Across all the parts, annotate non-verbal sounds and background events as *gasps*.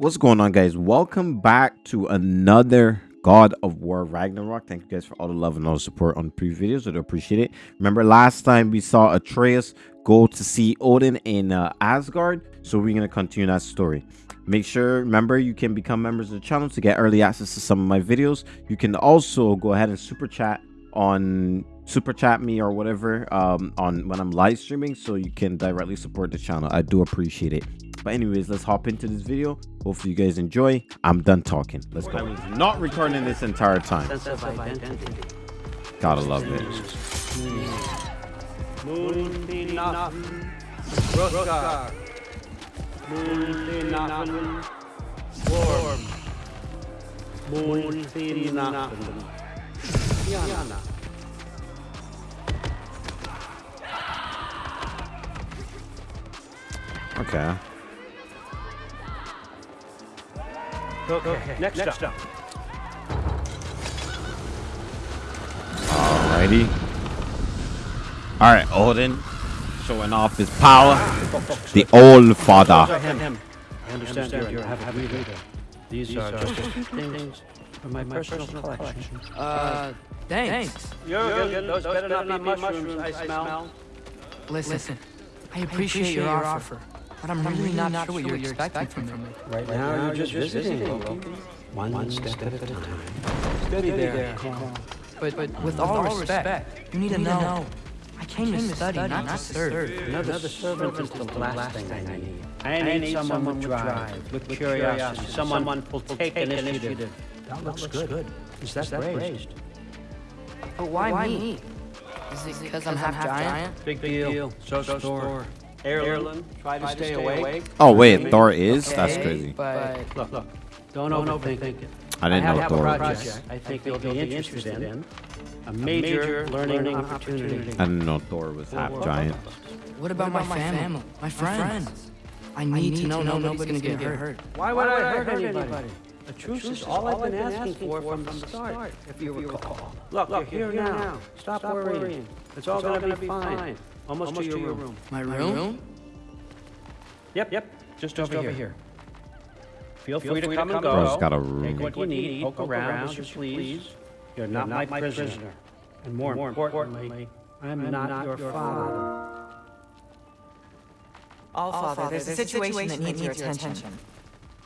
What's going on, guys? Welcome back to another God of War Ragnarok. Thank you guys for all the love and all the support on the previous videos. I do appreciate it. Remember, last time we saw Atreus go to see Odin in uh, Asgard, so we're going to continue that story. Make sure, remember, you can become members of the channel to get early access to some of my videos. You can also go ahead and super chat on super chat me or whatever um on when i'm live streaming so you can directly support the channel i do appreciate it but anyways let's hop into this video. Hopefully you guys enjoy. I'm done talking. Let's go. I was not recording this entire time. Gotta love it. Okay Okay, next, next up. Alrighty. Alright, Odin. Showing off his power. The old father. Him, him. I understand, you're, you're having me. These, are just things from my, personal, collection. Uh, thanks. You're. Those, better not be mushrooms, I smell. Listen, I appreciate your offer, but I'm really not sure what you're expecting from me. Right now, you're just visiting, Loki. One, One step at a time. Steady there. But, but with all respect, you need to know. I came to study, not to serve. Another servant is the last thing I need. I need someone with drive, with curiosity, someone who'll take initiative. That looks good. good. Is that raised? But why me? Is it because I'm half giant? Big deal. So Thor. Erlen, try to stay awake. Oh wait, Thor is? That's crazy. But Look, look. Don't overthink it. I didn't know have Thor a was. project I think you'll be interested in. A major learning opportunity. I didn't know Thor was half giant. what about my family, my friends? I need to know nobody's gonna get hurt. hurt. Why would I hurt anybody? A truce is all I've been asking for from the start, if you recall. Look, you're here now. Stop worrying. It's all gonna be fine. Almost to your room. My room? Yep, yep. Just over here. Feel free to come and Bro's go. got a Take room. what you need, poke around as you please. You're not my prisoner. And more importantly, I'm not your father. All father, there's a situation that needs your attention.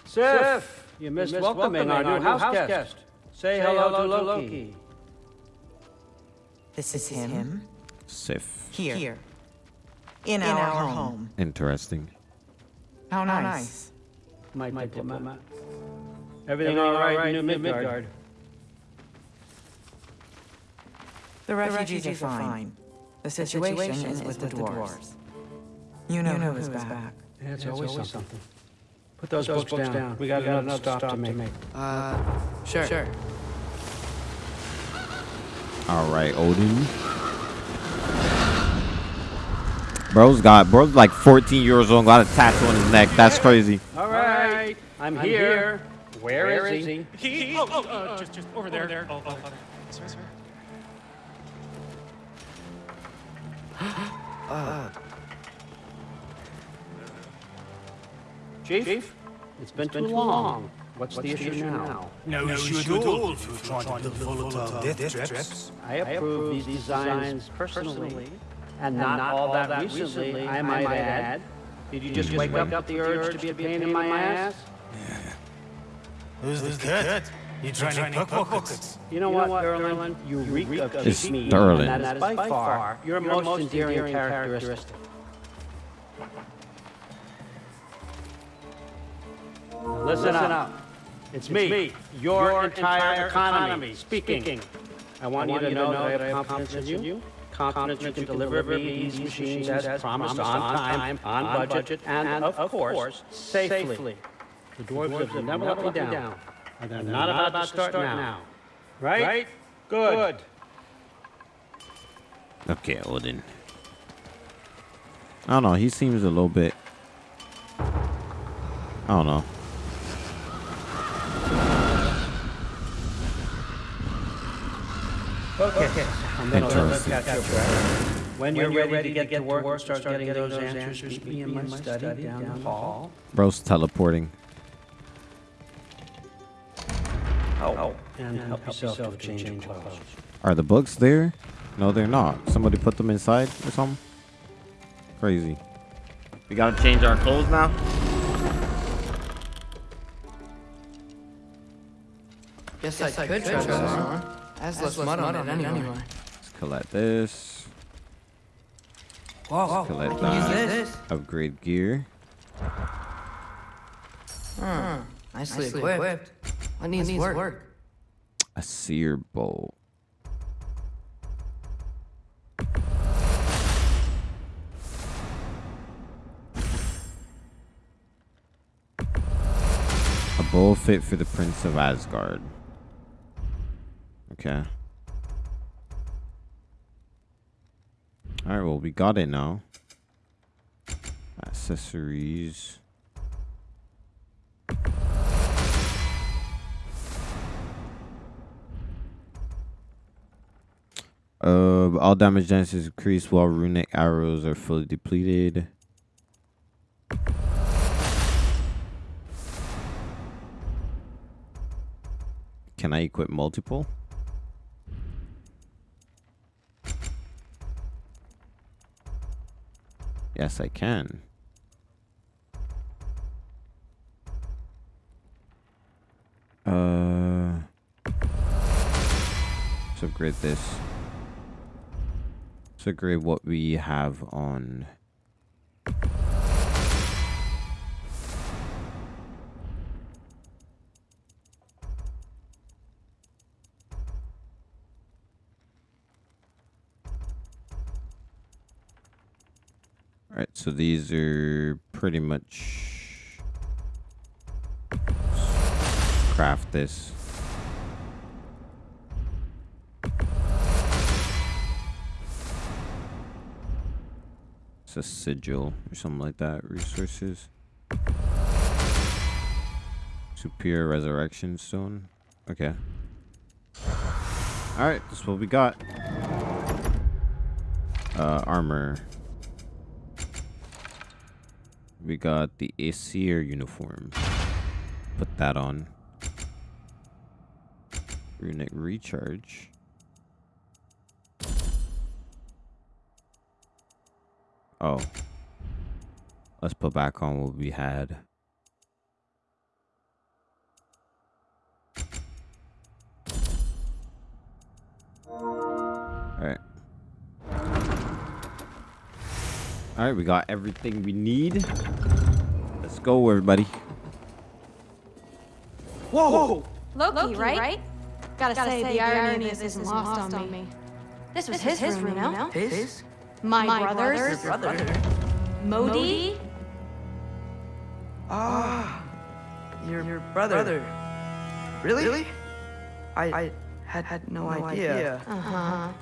Sif, you missed welcoming our new house guest. Say hello to Loki. This is him. Sif. Here. In, our, home. Interesting. How nice. My diplomat. Everything all right in New Midgard? The refugees, are fine. The situation, is with the dwarves. You know, who is back. Yeah, it's always something. Put those, books, down. We got another stop to make. Uh, sure. Sure. Alright, Odin. Bro's got bro's like 14 years old, got a tattoo on his neck. That's crazy. All right, I'm here. Where is he? He, oh, oh, uh, just, just over there. there. Oh, oh, oh. Sorry, sorry. *gasps* Chief? It's been too long. What's the issue now? No, issue at all if you're trying to build volatile death traps. I approve these designs personally, and not all that recently, I might add. Did you just wake up with the urge to be a pain in my ass? Yeah. Who's the cat? You trying to poke pockets? You know what, Durlin? You reek of It's cheap meat, and that is by far your most endearing characteristic. Listen up. It's me, your entire economy, speaking. I want you to know that I have confidence in you. Confidence you can deliver me these machines as promised, on time, on budget, and of course, safely. The dwarves have never let me down, and they're not about to start now. Right? Good. Okay, Odin. I don't know. He seems a little bit. I don't know. Okay. I'm gonna let Interesting. that catch you up. When you're ready to get to work and start getting those answers, meet me in my study down the hall. Bro's teleporting. help and help yourself to a change of clothes. Are the books there? No, they're not. Somebody put them inside or something? Crazy. We gotta change our clothes now? Guess, I, could try this on. Has less mud on it anyway. Let's collect this. Whoa, whoa. Collect I can that. Upgrade gear. Hmm. Nicely, equipped. What needs, work? A sear bolt. A bow fit for the Prince of Asgard. Okay. Alright, well, we got it now. Accessories. Uh, all damage chance is increased while runic arrows are fully depleted. Can I equip multiple? Yes, I can. Uh, let's upgrade this. Let's upgrade what we have on. Alright, so these are pretty much craft this. It's a sigil or something like that. Resources. Superior resurrection stone. Okay. Alright, that's what we got. Uh armor. We got the Aesir uniform. Put that on. Runic recharge. Oh. Let's put back on what we had. Alright, we got everything we need. Let's go, everybody. Whoa! Loki, Loki, right? right? Gotta, Gotta say, say, the irony of this isn't lost, on me. This was his, room, you know? His? My, My brother's, brother's- Brother. Modi. Ah. Your, your brother. Really? Really? I, I had, had no, idea. Uh-huh.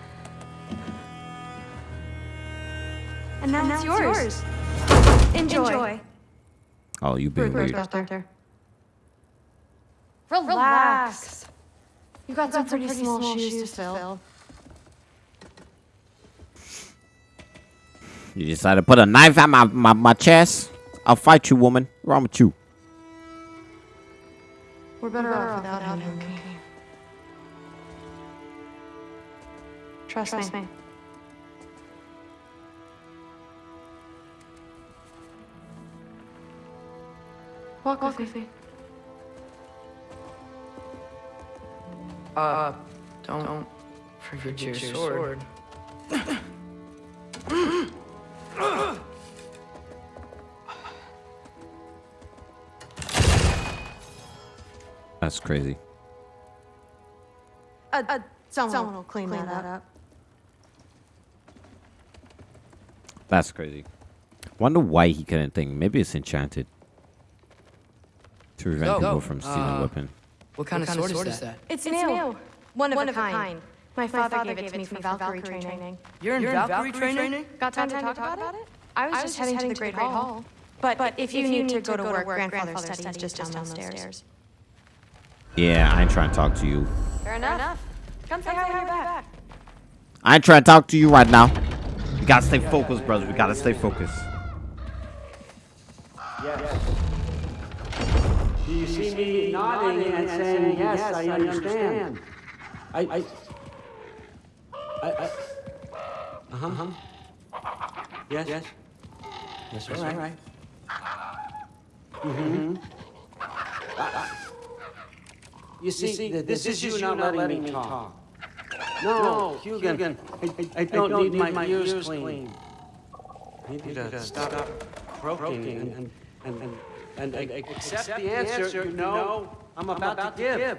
And now, And it's now yours. it's Enjoy. Enjoy. Oh, you've been Bruce weird. Doctor. Relax. Relax. You've got, You've some pretty, small, shoes, to fill. You decided to put a knife at my, my, my chest? I'll fight you, woman. What's wrong with you? We're better, off without, him. Loki. Trust, Trust me. me. Walk, Walk with me. Uh, don't, don't forget, your, sword. That's crazy. Uh, uh, someone, someone will clean, clean that, that up. That's crazy. Wonder why he couldn't think. Maybe it's enchanted. To prevent Go, people from stealing Uh, weapon. What kind, of, sword, is that? It's, It's new. new. One of, One a, of a kind. kind. My, My father, gave it to me for Valkyrie, Valkyrie training. training. You're in, You're in Valkyrie, Valkyrie training? Got time, Time to, talk, about, it? I was, I just heading, to the Great Hall. But, But if you need to go to work, grandfather's study is just down those stairs. Yeah, I ain't trying to talk to you. Fair enough. Come say hi when you're back. I ain't trying to talk to you right now. We gotta stay focused, brothers. We gotta stay focused. Yes. Do you see me nodding and saying, yes, I understand? I, I, I, I, uh-huh, uh-huh. Yes, yes. Yes, sir. All right. Mm-hmm. You see, th- this is you not letting me talk. No, Huginn, I, I don't need my ears cleaned. I need you to stop croaking and, and, and, and accept the answer you know I'm about to give.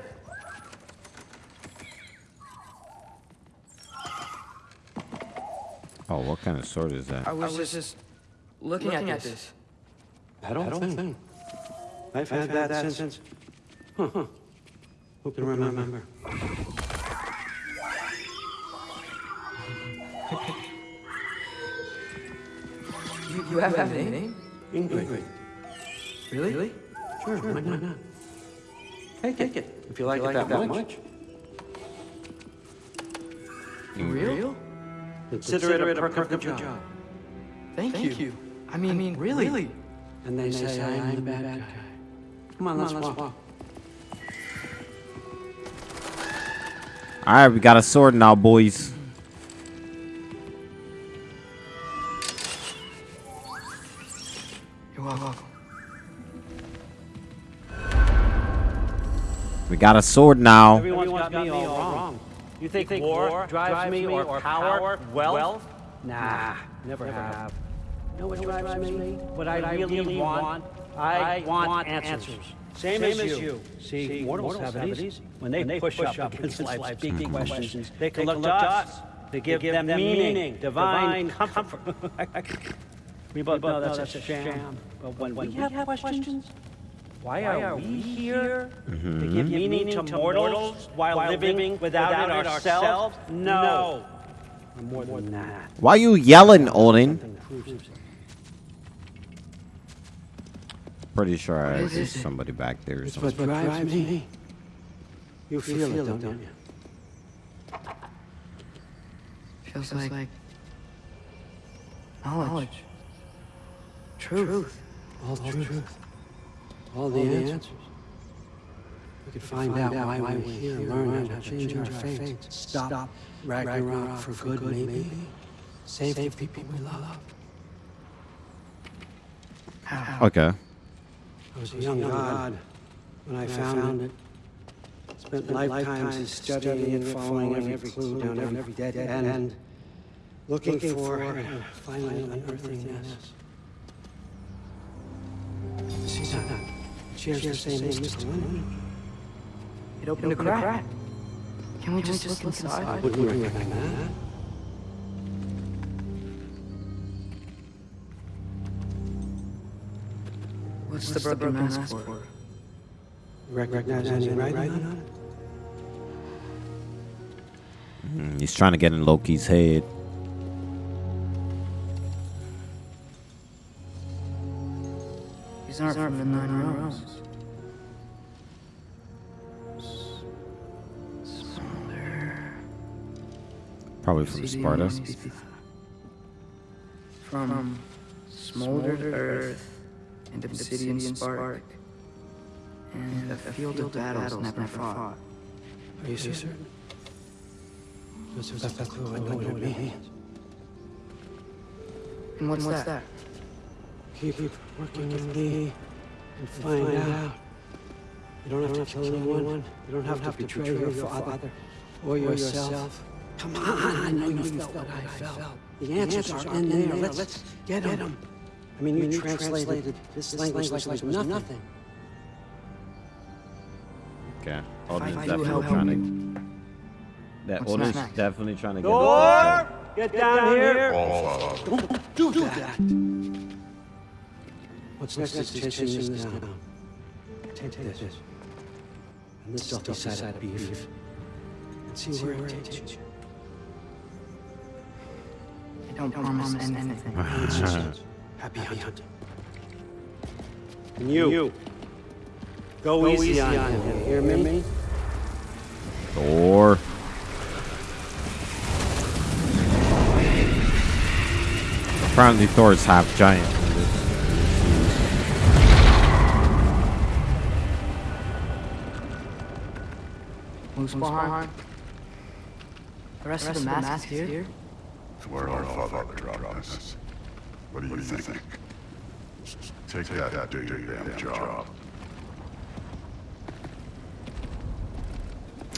Oh, what kind of sword is that? I was, just looking, at, this. That old thing. I've had that since. Huh, huh. Who can remember? You, you have, a name? Ingrid. Really? Sure, why not? Take it, if you like it that much. Real? Consider it a perfect job. Thank, you. I mean, really? And they say I'm the bad guy. Come on, Come let's walk. All right, we got a sword now, boys. Got a sword now. Everyone's got me all wrong. You think, war drives me or power, wealth? Nah, never have. know what drives me? What I really want? I want answers. Same as you. See, mortals have it easy. When they push up against life's big questions, they can look to us to give them meaning, divine comfort. *laughs* We both know that's a sham. But when we have questions, why are we here? To give meaning to mortals while living without it ourselves? No. I'm more than that. Why are you yelling, Odin? Nothing proves it. Pretty sure I is see it? somebody back there or It's what drives me. You feel it, don't you? Feels, like, knowledge. Truth. All the truth. All the answers. We could find out why we're here, learn how to change our fate. Stop Ragnarok for good, maybe. Save the people we love. How? Okay. I was a young god when I found it. Spent lifetimes studying it, following every clue down every dead end, looking for and finally unearthing this. It shares the same mystical lineage. It opened a crack. Can we just look inside? Wouldn't you recommend that? What's the broken mask for? Recognize any writing on it? Mm, he's trying to get in Loki's head. These aren't from the Nine Realms. Smolder. Probably from Sparta. From smoldered earth and obsidian spark. And a field of battles never fought. Are you so certain? This is the clue I know what it means. And what's, that? Keep working with me and find out. You don't have to kill anyone. You don't have to betray your father or yourself. Come on, I know you felt what I felt. The answers are in there. Let's get them. I mean, you translated this language like it was nothing. Okay. Odin's I do definitely trying to. That What's Odin's definitely trying to get. Door! Get down here! Don't do that! What's next is chasing this down. Take this. And this salty side of beef. And see where it takes you. I don't promise anything. It's just happy *laughs* hunting. And you, go, easy, on him. You hear me? Thor. Apparently, Thor is half giant. Muspelheim? The rest of the mask is here? It's where our father dropped us. What do you think? Take that and do your damn job.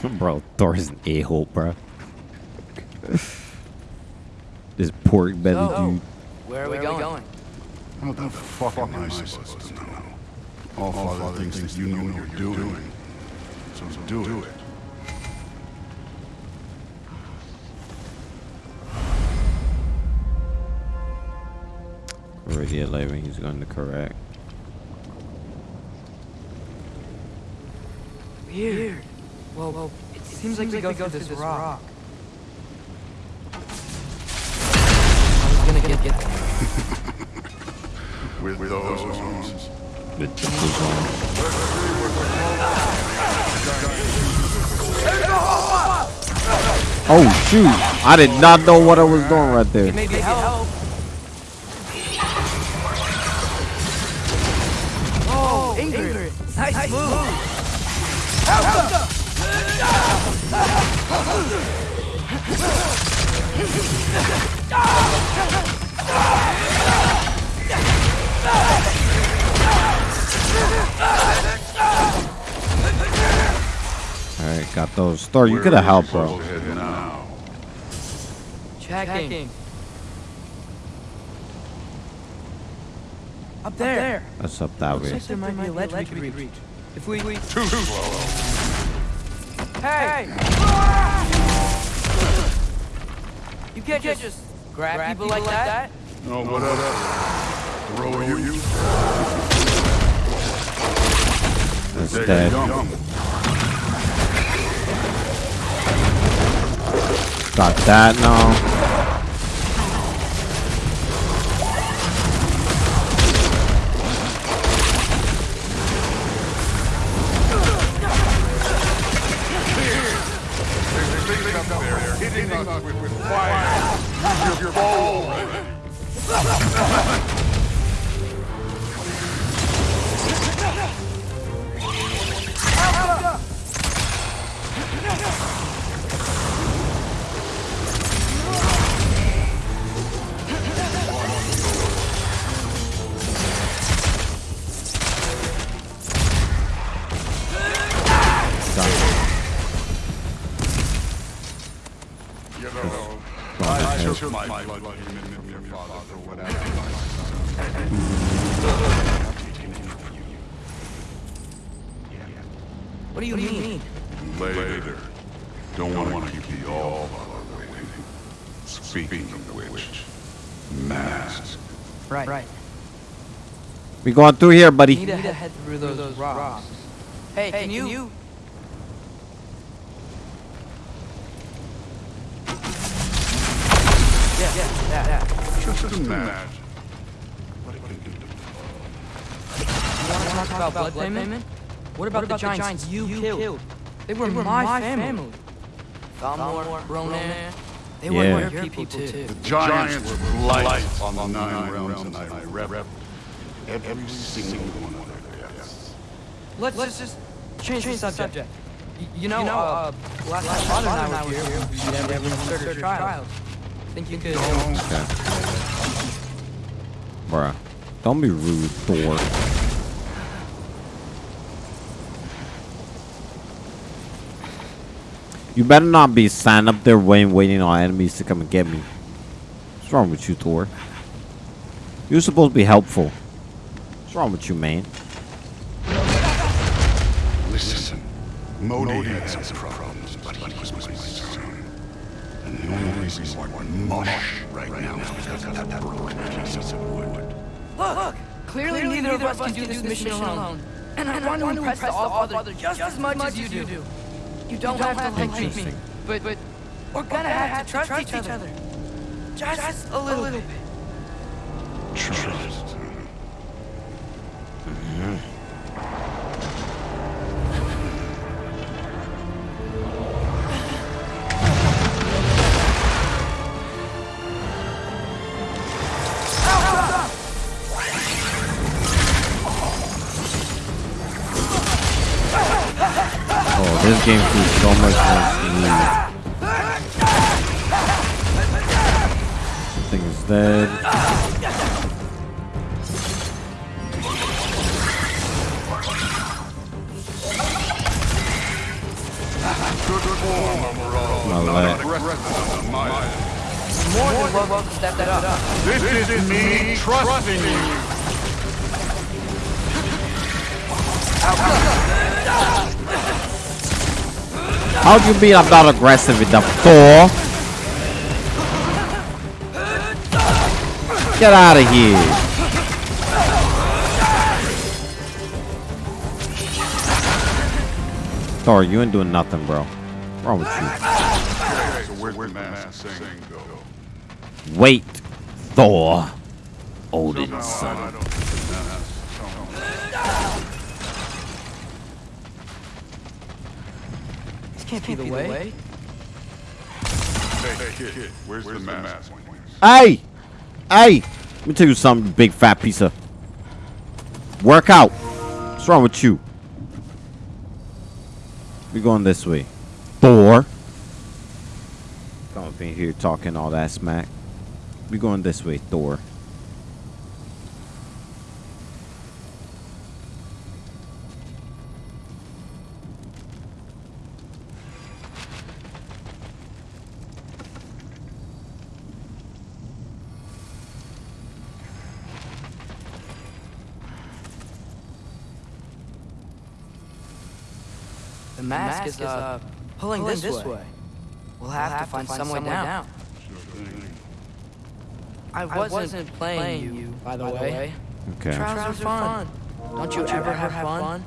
*laughs* bro, Thor is an a-hole, bro. *laughs* this pork belly oh, dude. Where are we going? What the fuck am I supposed to know? All father thinks that you know what you're doing. So do it. Already at 11, he's going to correct. Weird. Well, well, it seems, like, we go through this rock. I was gonna get, get With, *laughs* with those arms. The jungle's on. Oh shoot! I did not know what I was doing right there. Move. All right, got those. Thor, you could have helped, bro. Head now. Checking. Up there. That's up that way. there might be a ledge we could reach. If we... Too slow. Hey! You can't, just, grab, people, like, that. No, whatever. Throw you. That's There dead. you. Got that now. Us with, with fire. Use your bow We going through here, buddy. Need to head through those, rocks. Hey, can, you... Yeah, yeah, yeah, yeah. Just imagine. What it can do to You want to talk about blood payment? What about, the giants, you killed? They were, my, family. Thamur, Ronan, they Yeah. were your people too. The giants were lights on the nine realms, and I rep every single one of their deaths. Let's, let's just change, the subject. Y- You know, uh, last time Father and I were here, we never started your trials. Think you could... Okay. Bruh. Don't be rude, Thor. You better not be standing up there waiting, waiting on enemies to come and get me. What's wrong with you, Thor? You're supposed to be helpful. What's wrong with you, man? Listen, Modi had some problems, but he was my son. And the only reason we're mush right now is because of that broken piece of wood. Look! Clearly, neither, of us can do this mission alone. And I, want, to impress the All-Father just as much as you do. You don't, have, to like me, but, but we're gonna have to trust, each other. Just, a little, bit. Trust. Oh, This game feels so much more smooth. Something is dead. Me trusting you. How do you mean I'm not aggressive enough, Thor? Get out of here. Thor, you ain't doing nothing, bro. What's wrong with you? So where's the mask thing go? Wait, Thor. Odin's son. I don't think the mask. This can't be the way. Hey, kid, kid, where's, the mask? Hey! Hey! Let me tell you something, big fat piece of. Work out. What's wrong with you? We going this way. Thor. Come up in here talking all that smack. We going this way, Thor. The is, uh, pulling, this, way. We'll have, to find, some way down. I wasn't, playing, you, by the way. Okay. Trials are fun. Don't you ever have fun?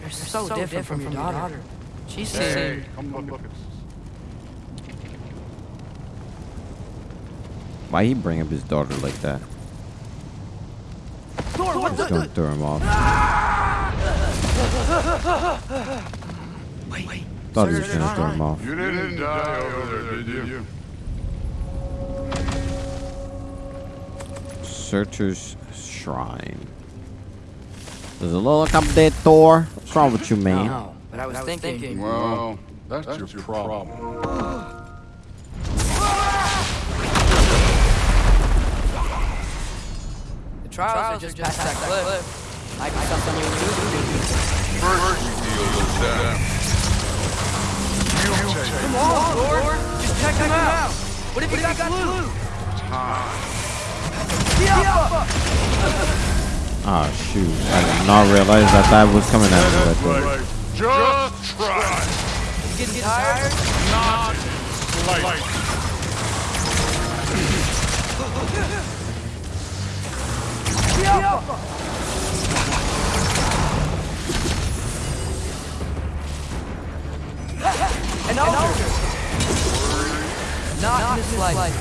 You're so, different from your daughter. She seemed... Come look, look. Why he bring up his daughter like that? Just gonna throw him off. *laughs* Wait, wait. Thought he was gonna throw him off. You didn't die over there, did you? Searcher's Shrine. There's a little like I'm dead, Thor? What's wrong with you, man? No, but I was, thinking... Well, that's, your, problem. The trials, are just past that cliff. Might be something you do. First, you deal with them. You Come on, Lord. Just check him out. What if he got blue? Ah, shoot. I did not realize that that was coming at me right there. Just try. Getting tired? Not like. An altar. Not life.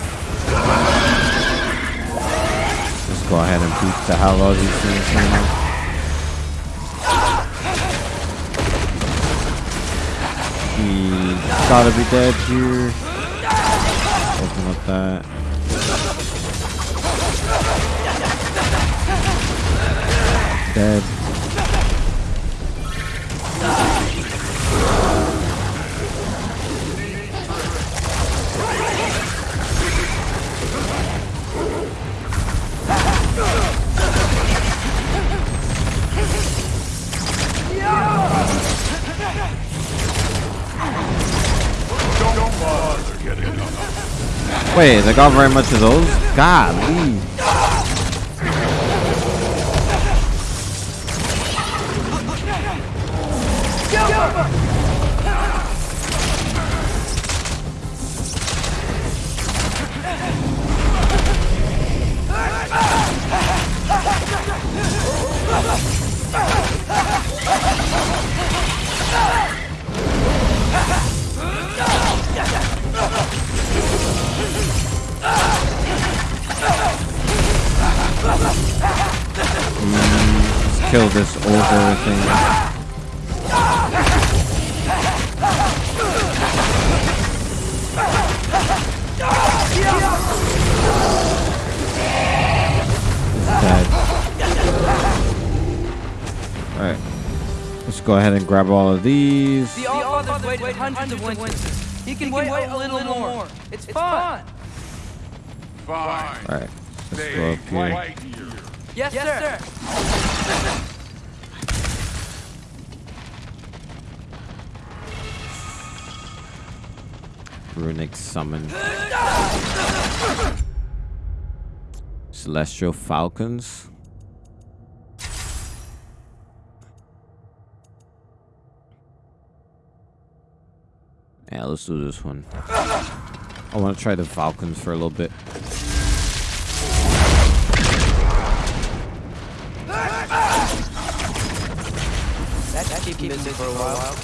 Let's go ahead and beat the hell out of these things now. He's gotta be dead here. Open up that. Dead. Wait, they got very much of those? Golly. Kill this ogre thing. He's dead. Alright. Let's go ahead and grab all of these. The Allfather's waited hundreds of winters. He can wait a little more. It's fun. Fine. All right, let's Stay go up here. right here. Yes, sir. Runic summon. Celestial Falcons. Yeah, let's do this one. I want to try the Falcons for a little bit. That, that keep me busy for a while.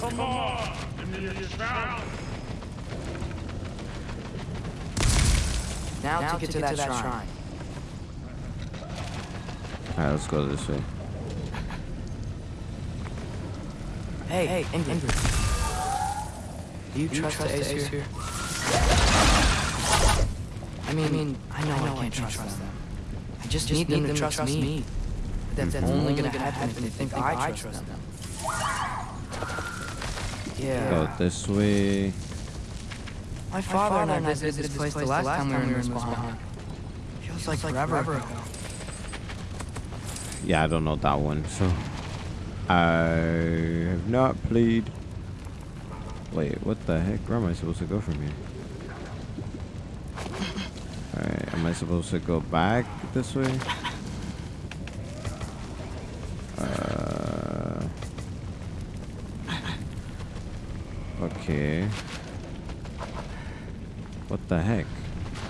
Come on. Give me a shout. Now, to get to that, shrine. Alright, let's go this way. *laughs* Hey, hey, Ingrid. Do you, trust, the Ace, here? I mean, I mean, I know I, can't, trust, them. I just, need, them to trust, me. But that's mm-hmm. only gonna happen if they think I trust them. Yeah. Go this way. My father and I visited this place the last time we were in Respawn. Feels like forever ago. Yeah, I don't know that one, so I have not played. Wait, what the heck? Where am I supposed to go from here? Alright, am I supposed to go back this way? Okay. What the heck?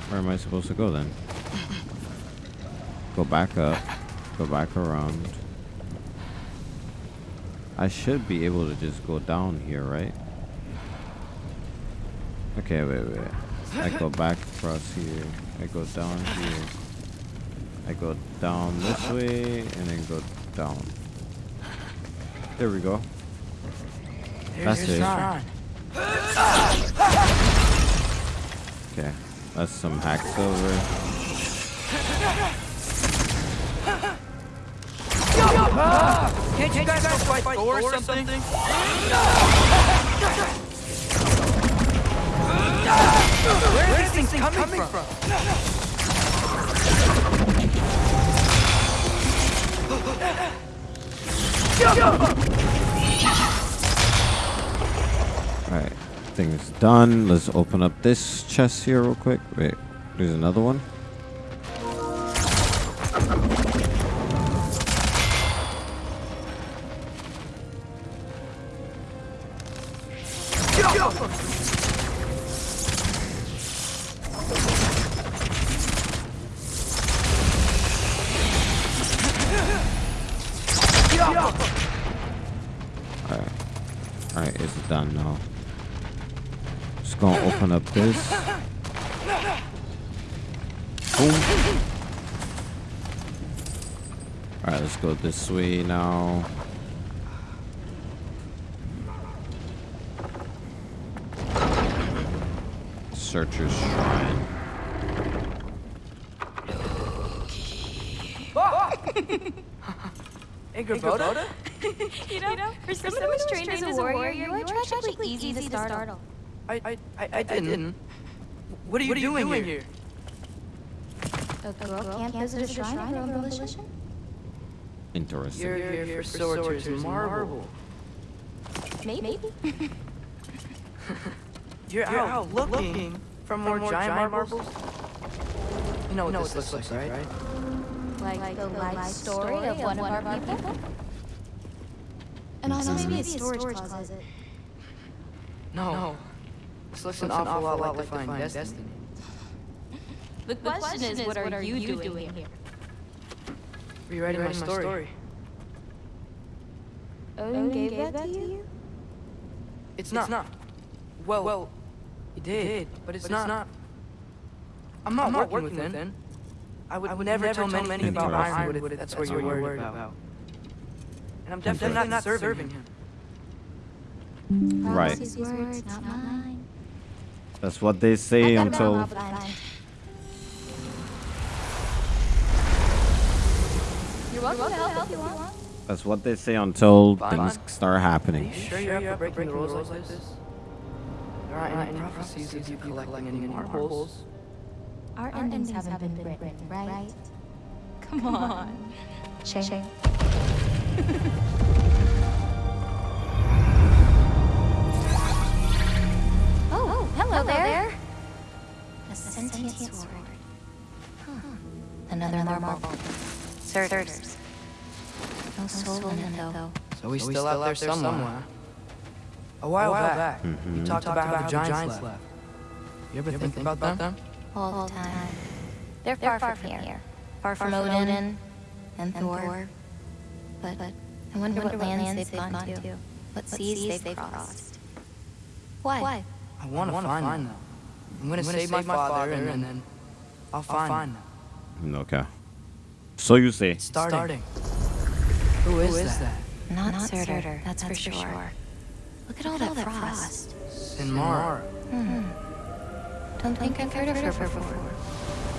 Where am I supposed to go then? Go back up. Go back around. I should be able to just go down here, right? Okay, wait, wait. I go back across here. I go down here. I go down this way and then go down. There we go. That's Here's it. Okay. That's some hack silver. Can't you guys go fight Thor or something? Where is this thing coming from? Alright. Thing's done. Let's open up this chest here real quick. Wait. There's another one. Just gonna open up this. Boom. Alright, let's go this way now. Searcher's Shrine. *laughs* Angrboda? *laughs* You know, for someone who was trained as a warrior, you are tragically easy to startle. I, I, I, I didn't. What are you, doing, here? A girl can't visit a shrine of her own volition? Interesting. You're here for Sorcerer's Marble. Maybe. *laughs* *laughs* You're out looking for more giant marbles? You know what this looks like, right? Like, the life story of one of our people? And also maybe a storage closet. No. This looks an awful lot like Defying Destiny. The question is, what are you doing here? Rewriting my story. Odin gave that to you? It's not. Well, well, he did, but it's not. I'm not working with Finn. I would, never tell many about Interesting. Ironwood if that's what you're worried about. And I'm definitely not serving him. Right. Prophecy's words, not mine. That's what they say until. gotta run off You're welcome to help if you want. That's what they say until Fine. things start Are happening. you sure you're up for breaking the rules like this? There aren't any prophecies of you collecting any marbles. Our endings haven't been written, right? Come on. Shame. *laughs* Oh, hello, there. A sentient sword. Huh. Another marble. Surtur's. No soul in it, though. So he's still out there somewhere. A while back, you mm-hmm. talked about how the giants left. You ever think about them? All the time. They're far, from here. Far from Odin and Thor. But I wonder what lands they've gone to. What seas they've crossed. Why? I want to find them. I'm gonna save my father and then I'll find them. Mm, okay. So you say. Starting. Who is that? Not, Surtur, that's, for sure. Look at all that frost. Sinmara. Mm-hmm. Don't think I've heard of her before.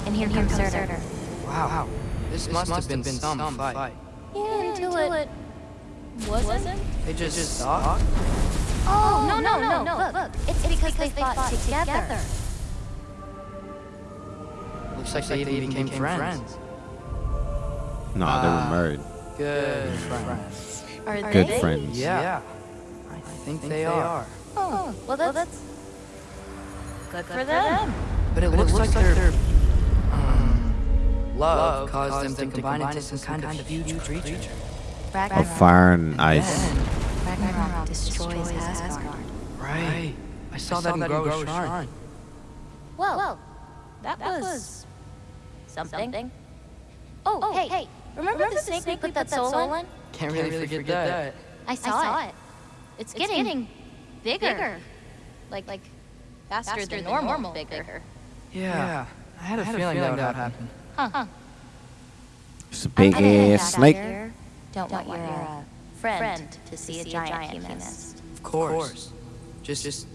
And here comes Surtur. Wow. This, must, have been, some fight. Yeah, until it wasn't. They just, talked? Oh, no, no, no, no, look. It's, it's because, they fought together. Looks like they even became friends. Nah, they were married. Good friends. Are Good friends. Yeah. I think they are. Oh, well, that's, good for them. But it looks like their um, love caused them to combine into some kind of huge creature. Of fire and ice. Then, Ragnarok destroys Asgard. right. I saw that in Grove's shrine. Well, that, was something. Oh, hey, remember, the snake we put that soul in? Can't really, forget, that. I saw, it. It's, getting, bigger. Like, like faster, than, normal, bigger. Yeah. I had a feeling that would happen. Huh. It's a big ass snake. Don't want your uh, friend to see a giant humanist. Of course. Just, just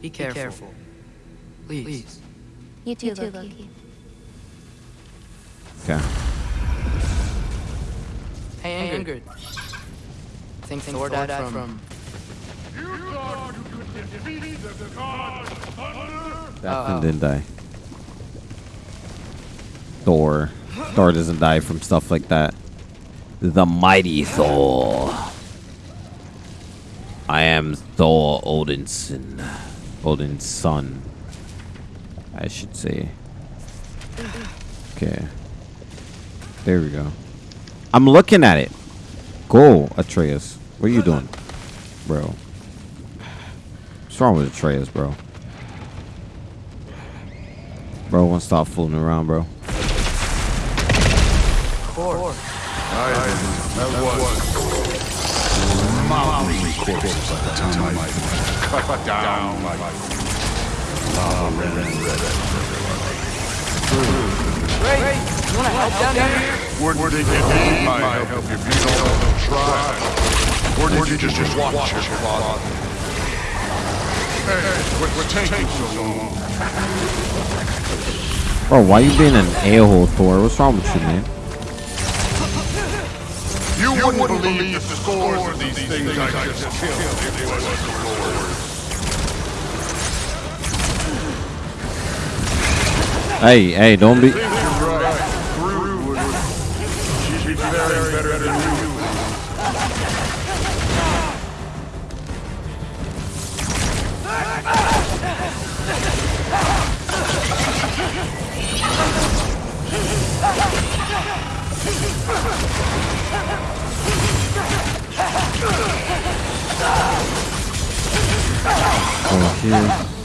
be careful. Be careful. Please. You too, Loki. Okay. Hey, Ingrid. Think Thor died from... That one didn't die. Thor. Thor doesn't die from stuff like that. The mighty Thor. I am Thor Odinson. Odin's son. I should say. Okay. There we go. I'm looking at it. Go, Atreus. What are you doing? Bro. What's wrong with Atreus, bro? Bro, won't stop fooling around, bro. Mountain corpses by the time I cut down like lava and red. Ray, you wanna help down here? Where did you need my help if you don't try? Or did you just, just watch your father? Hey, what taking so long? Bro, why you being an a-hole, Thor? What's wrong with you, man? You, wouldn't, believe, the scores of these things I just killed if it wasn't for yours. Hey, hey, don't be... You're right.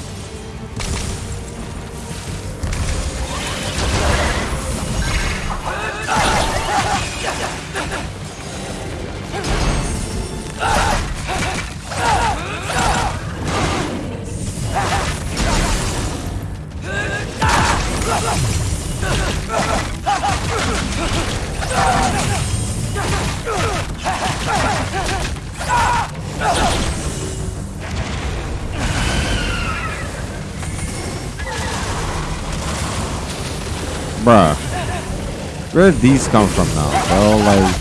Where did these come from now, bro? Like...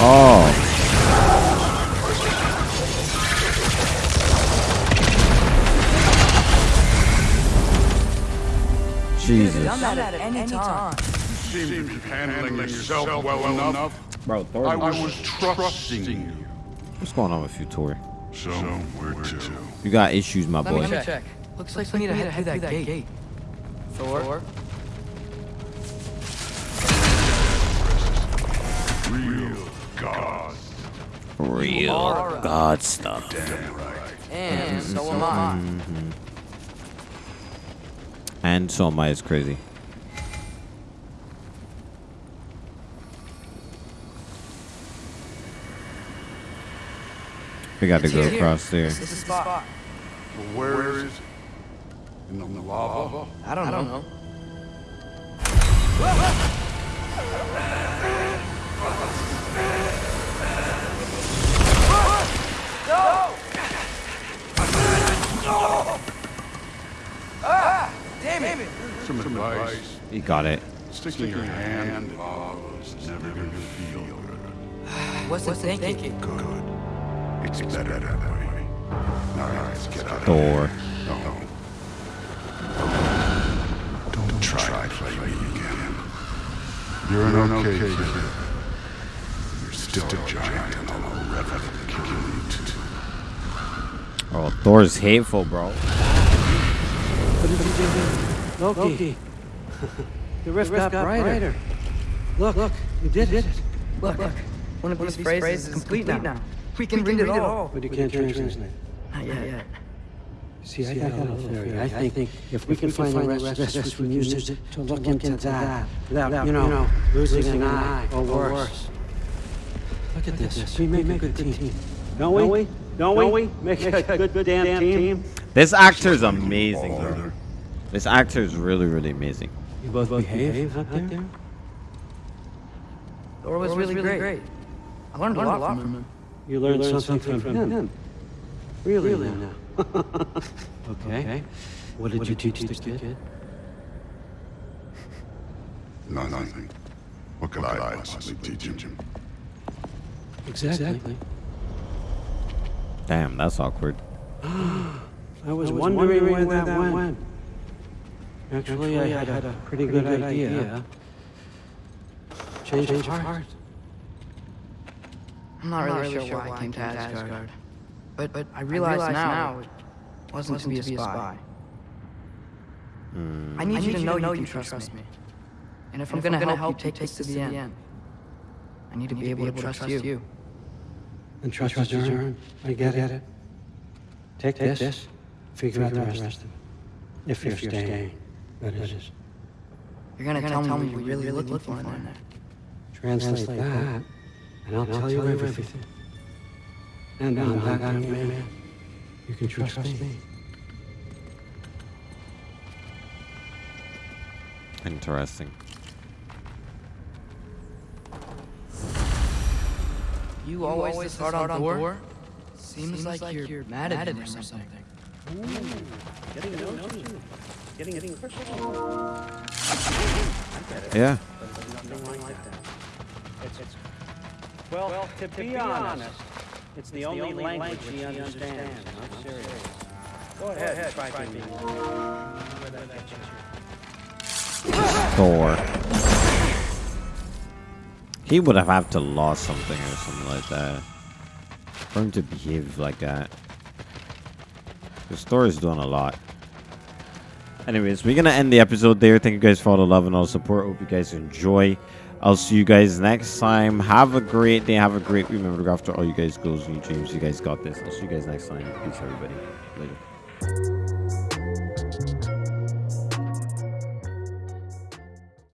Oh. Jesus. Done that at any time. Seem to handling yourself well enough. Bro, Thor. I was trusting you. What's going on with you, Tor? So, where to? You got issues, my boy. Let me check. Looks like we need to head through that gate. Thor? Real are. God stuff. Damn right. And so am I. Mm-hmm. And so am I is crazy. We got to go across there. This is the spot. Where is it? In the lava? I don't know. Some advice. You got it. Sticking your hand in lava is never gonna feel good. *sighs* What's it thinking? Good. It's better that way. Now let's get out of Thor. here. No. Don't try to play me again. You're an okay kid. You're still a giant and I'll never kill you too. Oh, Thor's hateful, bro. *laughs* Loki. *laughs* the rift got, brighter. Look, look, you did it. Look, look. One of these phrases is complete now. We can read it all. But you can't translate it. Not yet. See, I got a little theory. I think if we can find the rest of this, we can use it to look into that without, you know, losing an eye or worse. Look at this. We make a good team. Don't we? Don't we? Make a good, good damn team. This actor is amazing, bro. This actor is really, really amazing. You both behave out there? Thor was really really great. I learned a lot from him. You learned something from him. Really now? *laughs* Okay. What did you teach the kid? Nothing. What could I possibly teach him? Exactly. Damn, that's awkward. *gasps* I was wondering where that went. Actually, I had a pretty good idea. Change of heart. I'm not really, sure why I came to Asgard. But, but I realize, now it wasn't, to be a spy. Hmm. I need, you to know, you can trust, me. And if I'm, gonna, help, you take this to the end, I need to be able to trust you. And trust is earned. I get it. Take this. Figure out the rest of it. If you're staying, that is. You're gonna, tell, me what you're really looking for in there. Translate that, and I'll tell you everything. And on that young man, you can trust me. Interesting. You always, always hard on Thor? Seems, like, you're, mad at him or something. Yeah. Well, to be honest, it's the only language he understands. I'm serious. Go ahead, try to me. Thor. He would have had to lost something or something like that. For him to behave like that. This Thor is doing a lot. Anyways, we're gonna end the episode there. Thank you guys for all the love and all the support. Hope you guys enjoy. I'll see you guys next time. Have a great day. Have a great. Remember to go after all you guys goals and your dreams. You guys got this. I'll see you guys next time. Peace, everybody. Later.